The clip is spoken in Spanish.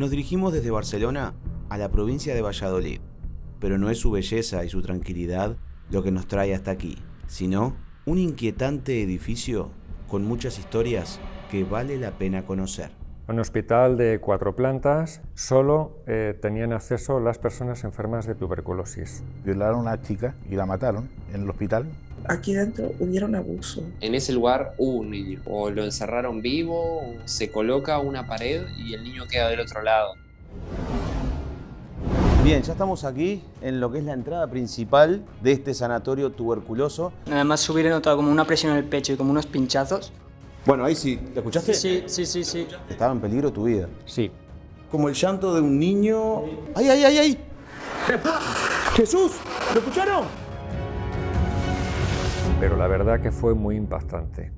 Nos dirigimos desde Barcelona a la provincia de Valladolid, pero no es su belleza y su tranquilidad lo que nos trae hasta aquí, sino un inquietante edificio con muchas historias que vale la pena conocer. Un hospital de cuatro plantas, solo eh, tenían acceso las personas enfermas de tuberculosis. Violaron a una chica y la mataron en el hospital. Aquí dentro hubieron abuso. En ese lugar hubo un niño. O lo encerraron vivo, o se coloca una pared y el niño queda del otro lado. Bien, ya estamos aquí en lo que es la entrada principal de este sanatorio tuberculoso. Además hubiera notado como una presión en el pecho y como unos pinchazos. Bueno, ahí sí, ¿te escuchaste? Sí, sí, sí, sí. Estaba en peligro tu vida. Sí. Como el llanto de un niño... ¡Ay, ay, ay, ay! ¡Jesús! ¿Lo escucharon? Pero la verdad que fue muy impactante.